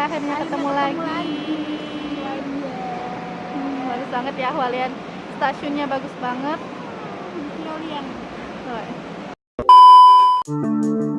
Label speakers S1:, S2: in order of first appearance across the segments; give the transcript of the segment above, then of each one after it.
S1: kita akhirnya ketemu lagi. Hmm, bagus banget ya Hualien. Stasiunnya bagus banget. Tuh. udah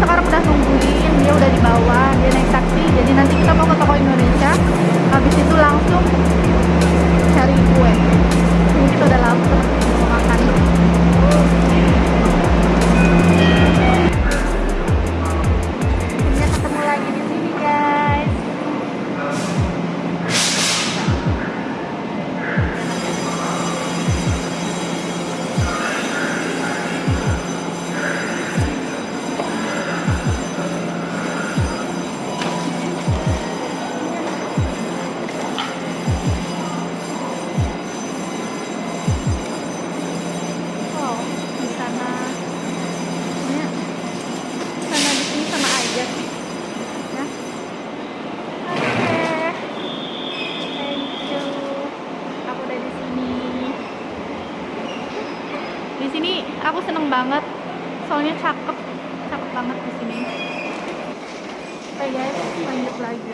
S1: sekarang udah nungguin dia udah di bawah dia naik taksi jadi nanti kita Soalnya cakep. Cakep banget di sini. Oke guys, lanjut lagi.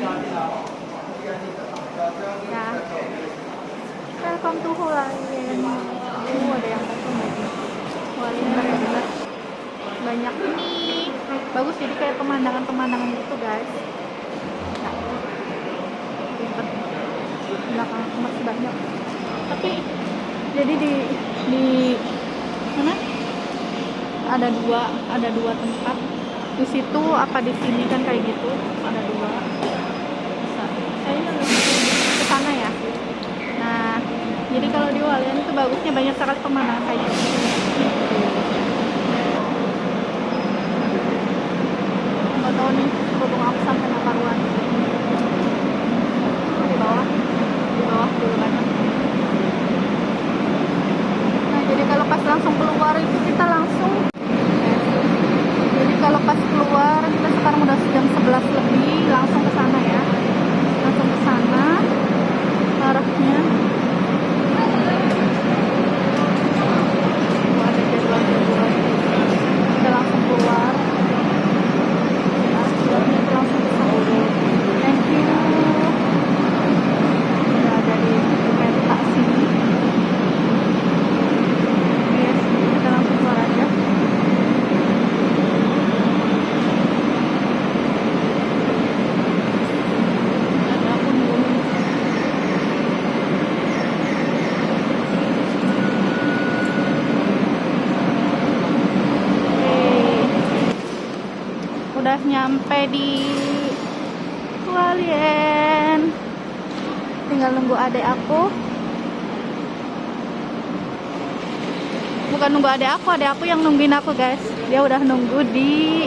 S1: Ya. Welcome to Hualien. Uh, ada yang kosong lagi. Hualien benar-benar banyak ini. Bagus jadi kayak pemandangan-pemandangan gitu guys. Nah. Belakang masih banyak. Tapi jadi di di mana? Ada dua, ada dua tempat. Di situ apa di sini kan kayak gitu. Ada dua. Kayaknya lebih ke sana ya. Nah, jadi kalau di Hualien itu bagusnya banyak sekali pemandangan kayak gitu. Nggak tahu nih, kerudung aku sampai nggak karuan. Di bawah, di bawah dulu banyak. Nah, jadi kalau pas langsung keluar itu kita langsung jadi kalau pas keluar kita sekarang udah jam 11 lebih langsung ke sana ya langsung ke sana arahnya Oh, ada jadwal-jadwal kita langsung keluar ya, jadwalnya itu langsung ke sana udah nyampe di Hualien tinggal nunggu adek aku. Bukan nunggu adek aku adek aku yang nungguin aku guys. Dia udah nunggu di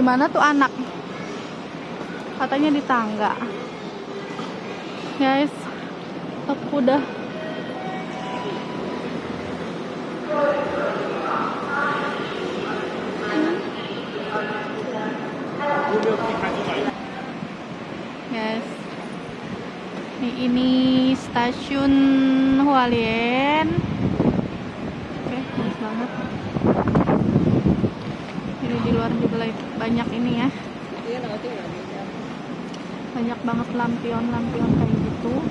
S1: di mana tuh anak? Katanya di tangga. Guys, aku udah Guys, ini, ini stasiun Hualien. Oke, bagus banget. Ini di luar juga banyak ini ya. Banyak banget lampion-lampion kayak gitu.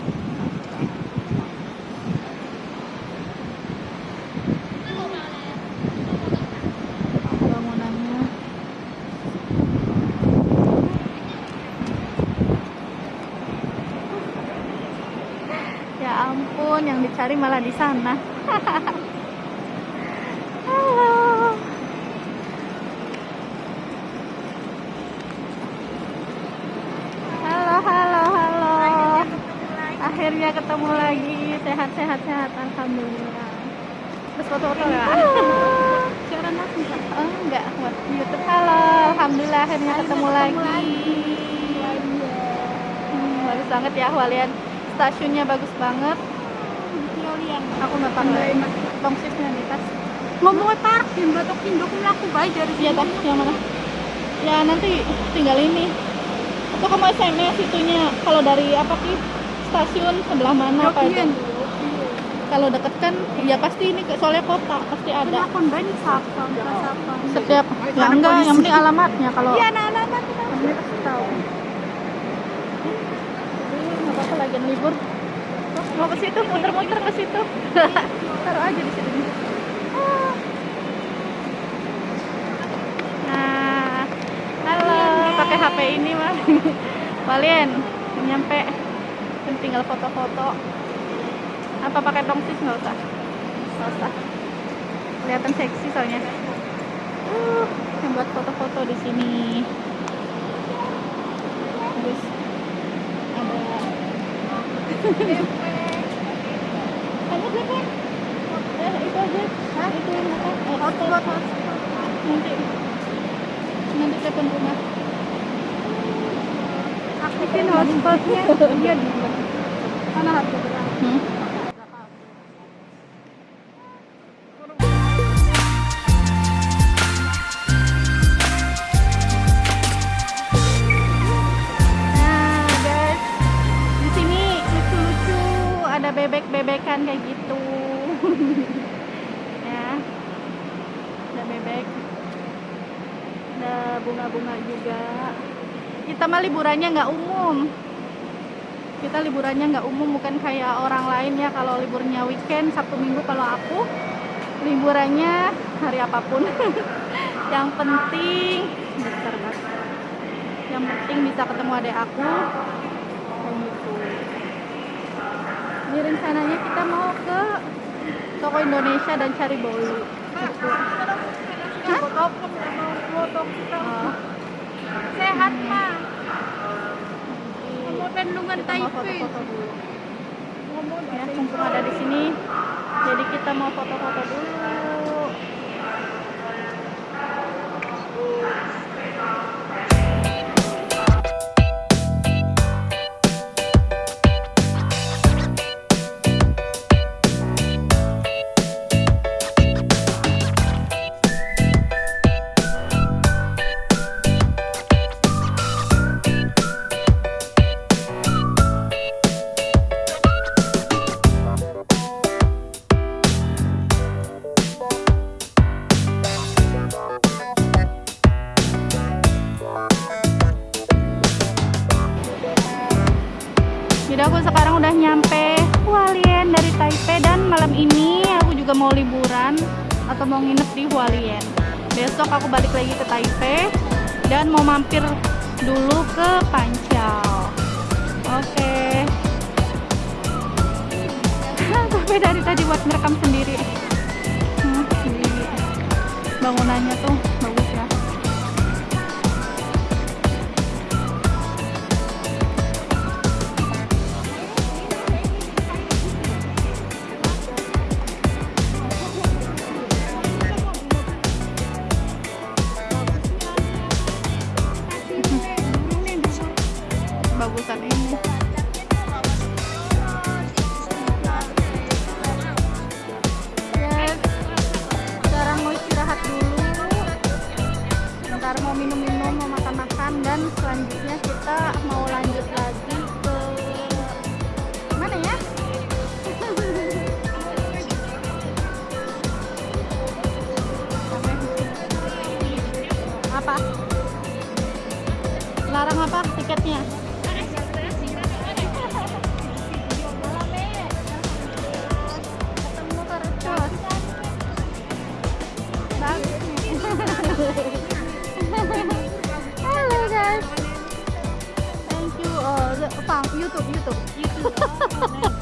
S1: Ya ampun, yang dicari malah di sana. Halo. Halo, halo, halo. Akhirnya ketemu lagi. Sehat, sehat, sehat. Alhamdulillah. Terus foto-foto ya? Siaran aku Oh, enggak. Buat YouTube. Halo. Alhamdulillah akhirnya ketemu lagi. Hmm, bagus banget ya Hualien. Stasiunnya bagus banget. Aku nggak pakai tongsisnya di tas.
S2: ngomong parkir batok indo aku baik dari
S1: Iya tak, yang mana? Ya nanti tinggal ini. Atau kamu SMS itunya kalau dari apa sih stasiun sebelah mana apa itu? Kalau deket kan, ya pasti ini soalnya kota pasti ada.
S2: Ada banyak sapa.
S1: Setiap ya enggak, yang penting alamatnya kalau.
S2: Iya, nah, alamat kita.
S1: Pasti tahu. Nggak apa-apa lagi libur. Mau ke situ, muter-muter ke situ. Taruh aja di situ. Ah. Nah, halo, pakai HP ini mah. Kalian nyampe tinggal foto-foto. Apa pakai tongsis nggak usah? Nggak usah. Kelihatan seksi soalnya. Uh, yang buat foto-foto di sini. Terus ada Ada berapa? Eh, itu aja. Hah? Itu yang apa? Eh, hotspot, hotspot. Nanti. Nanti telepon rumah.
S2: Aktifin hotspotnya. Iya, di Mana berapa?
S1: Hmm? Liburannya nggak umum. Kita liburannya nggak umum, bukan kayak orang lain ya. Kalau liburnya weekend, Sabtu Minggu, kalau aku liburannya hari apa pun. Yang penting, Mas yang penting bisa ketemu adik aku kayak gitu ini rencananya kita mau ke toko Indonesia dan cari bolu gitu. Hah? Oh,
S2: Sehat, mah. Mau tendungan
S1: kita mau
S2: Taipei.
S1: ya mumpung ada di sini. Jadi kita mau foto-foto dulu juga mau liburan atau mau nginep di Hualien. Besok aku balik lagi ke Taipei dan mau mampir dulu ke Pancau. Oke. Tapi dari tadi buat merekam sendiri. Hmm, bangunannya tuh bagus ya. YouTube, YouTube.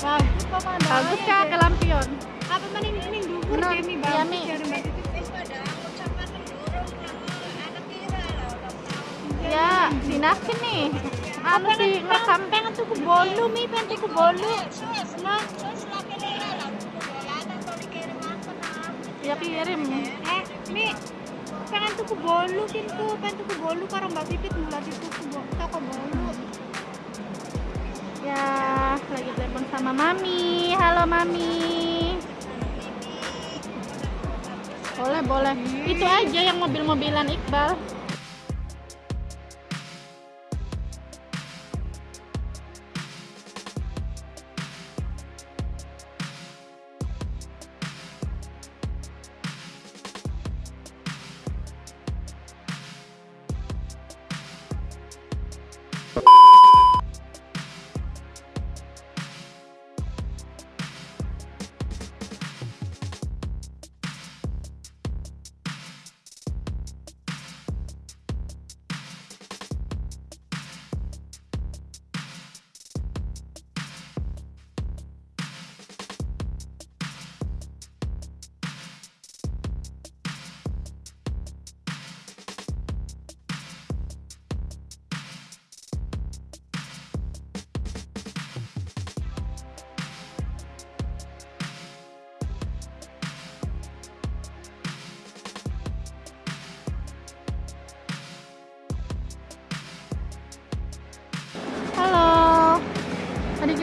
S1: Bagus ya ke lampion.
S2: Apa maning maning dukur
S1: Bener,
S2: kami
S1: iya,
S2: bagus.
S1: Ya, sinakin nih. Anu sih ngerekam
S2: Pengen tuku bolu mi, pengen tuku bolu. Nah,
S1: ya kirim.
S2: eh mi, pengen tuku bolu kin tuh, pengen tuku bolu karo mbak Pipit mulai tuku toko bolu.
S1: Ya, lagi telepon sama Mami. Halo Mami. Boleh, boleh. Itu aja yang mobil-mobilan Iqbal.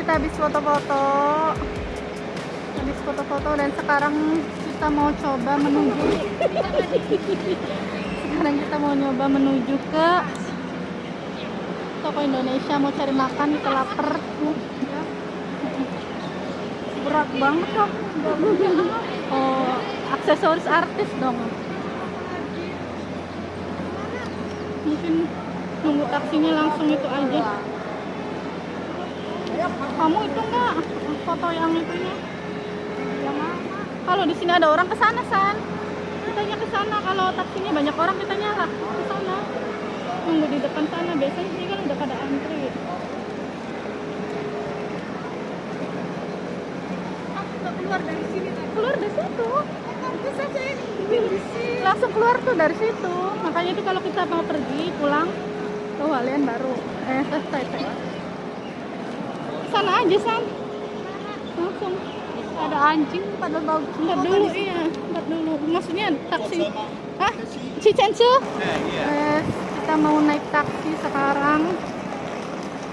S1: Kita habis foto-foto. Habis foto-foto dan sekarang kita mau coba menuju Sekarang kita mau nyoba menuju ke toko Indonesia mau cari makan kita lapar. Berat banget kok. Oh, aksesoris artis dong. Mungkin nunggu taksinya langsung itu aja. Kamu itu enggak foto yang itunya? Yang mana? Kalau di sini ada orang ke sana, San. Kitanya ke sana. Kalau taksinya banyak orang, kitanya lah ke sana. nunggu di depan sana biasanya sini kan udah pada antri
S2: Aku nggak keluar dari sini tadi.
S1: keluar dari situ langsung keluar tuh dari situ makanya itu kalau kita mau pergi pulang ke Hualien baru eh ke Taipei sana aja san. Langsung.
S2: Ada anjing pada bagus.
S1: Ntar dulu iya. Ntar dulu. Maksudnya taksi. Ah Cicensu eh kita mau naik taksi sekarang.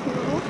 S1: Tuh.